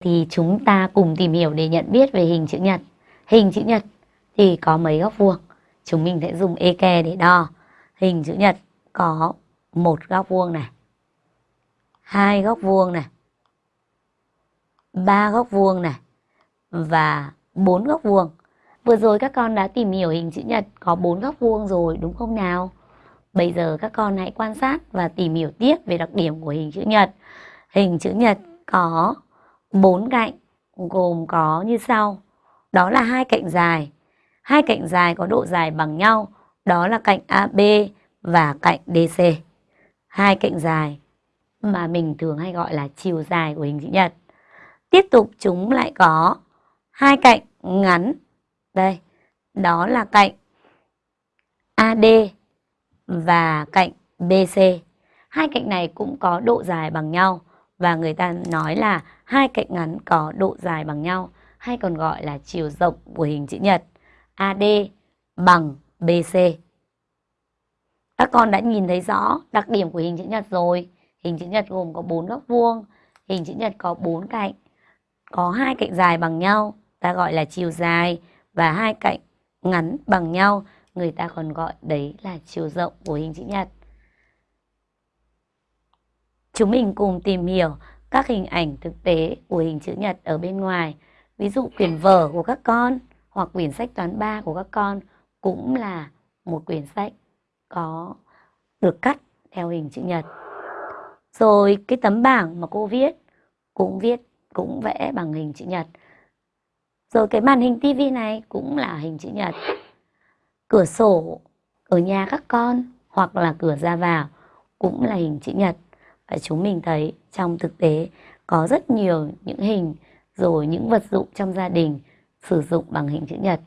thì chúng ta cùng tìm hiểu để nhận biết về hình chữ nhật. Hình chữ nhật thì có mấy góc vuông? Chúng mình sẽ dùng eke để đo. Hình chữ nhật có một góc vuông này, hai góc vuông này, ba góc vuông này và bốn góc vuông. Vừa rồi các con đã tìm hiểu hình chữ nhật có bốn góc vuông rồi đúng không nào? Bây giờ các con hãy quan sát và tìm hiểu tiếp về đặc điểm của hình chữ nhật. Hình chữ nhật có bốn cạnh gồm có như sau. Đó là hai cạnh dài. Hai cạnh dài có độ dài bằng nhau, đó là cạnh AB và cạnh DC. Hai cạnh dài mà mình thường hay gọi là chiều dài của hình chữ nhật. Tiếp tục chúng lại có hai cạnh ngắn. Đây, đó là cạnh AD và cạnh BC. Hai cạnh này cũng có độ dài bằng nhau và người ta nói là hai cạnh ngắn có độ dài bằng nhau hay còn gọi là chiều rộng của hình chữ nhật AD bằng BC. Các con đã nhìn thấy rõ đặc điểm của hình chữ nhật rồi. Hình chữ nhật gồm có bốn góc vuông, hình chữ nhật có bốn cạnh, có hai cạnh dài bằng nhau, ta gọi là chiều dài và hai cạnh ngắn bằng nhau, người ta còn gọi đấy là chiều rộng của hình chữ nhật. Chúng mình cùng tìm hiểu các hình ảnh thực tế của hình chữ nhật ở bên ngoài. Ví dụ quyển vở của các con hoặc quyển sách toán 3 của các con cũng là một quyển sách có được cắt theo hình chữ nhật. Rồi cái tấm bảng mà cô viết cũng viết, cũng vẽ bằng hình chữ nhật. Rồi cái màn hình tivi này cũng là hình chữ nhật. Cửa sổ ở nhà các con hoặc là cửa ra vào cũng là hình chữ nhật. Và chúng mình thấy trong thực tế có rất nhiều những hình, rồi những vật dụng trong gia đình sử dụng bằng hình chữ nhật.